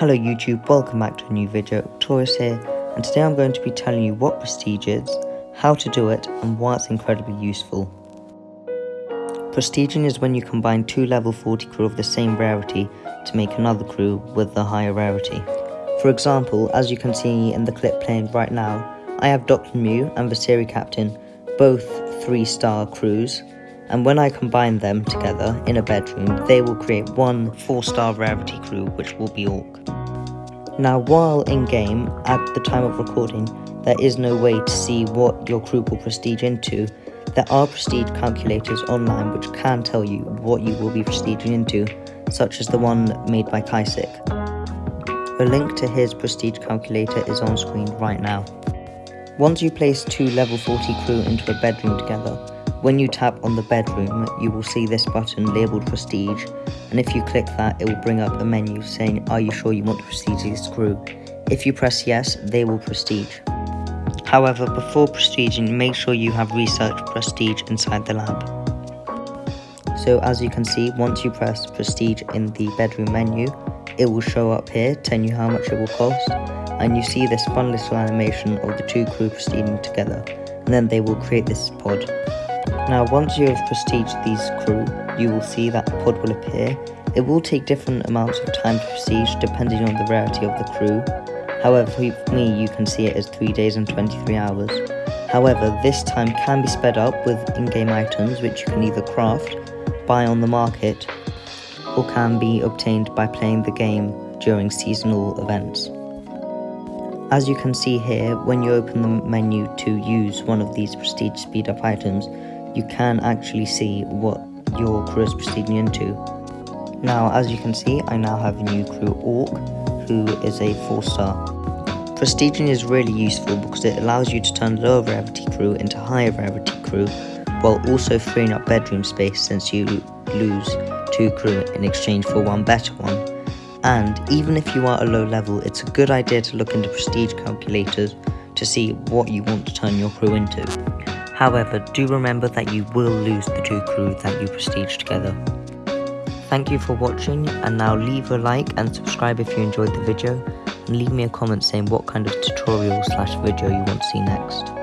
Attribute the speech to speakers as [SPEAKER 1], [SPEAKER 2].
[SPEAKER 1] Hello YouTube, welcome back to a new video, Taurus here, and today I'm going to be telling you what Prestige is, how to do it, and why it's incredibly useful. Prestiging is when you combine two level 40 crew of the same rarity to make another crew with the higher rarity. For example, as you can see in the clip playing right now, I have Dr. Mew and Visiri Captain, both 3 star crews, and when I combine them together in a bedroom, they will create one 4 star rarity crew which will be Orc. Now while in game, at the time of recording, there is no way to see what your crew will prestige into, there are prestige calculators online which can tell you what you will be prestiging into, such as the one made by Kaisik. A link to his prestige calculator is on screen right now. Once you place two level 40 crew into a bedroom together, when you tap on the bedroom, you will see this button labelled Prestige, and if you click that, it will bring up a menu saying, are you sure you want to prestige this crew? If you press yes, they will prestige. However, before prestiging, make sure you have researched Prestige inside the lab. So as you can see, once you press Prestige in the bedroom menu, it will show up here telling you how much it will cost, and you see this fun little animation of the two crew prestiging together, and then they will create this pod. Now once you have prestiged these crew, you will see that a pod will appear. It will take different amounts of time to prestige depending on the rarity of the crew. However, for me you can see it as 3 days and 23 hours. However, this time can be sped up with in-game items which you can either craft, buy on the market, or can be obtained by playing the game during seasonal events. As you can see here, when you open the menu to use one of these prestige speed up items, you can actually see what your crew is proceeding into. Now, as you can see, I now have a new crew Orc, who is a 4 star. Prestiging is really useful because it allows you to turn lower rarity crew into higher rarity crew, while also freeing up bedroom space since you lose 2 crew in exchange for one better one. And even if you are a low level, it's a good idea to look into prestige calculators to see what you want to turn your crew into. However, do remember that you will lose the two crew that you prestige together. Thank you for watching and now leave a like and subscribe if you enjoyed the video and leave me a comment saying what kind of tutorial slash video you want to see next.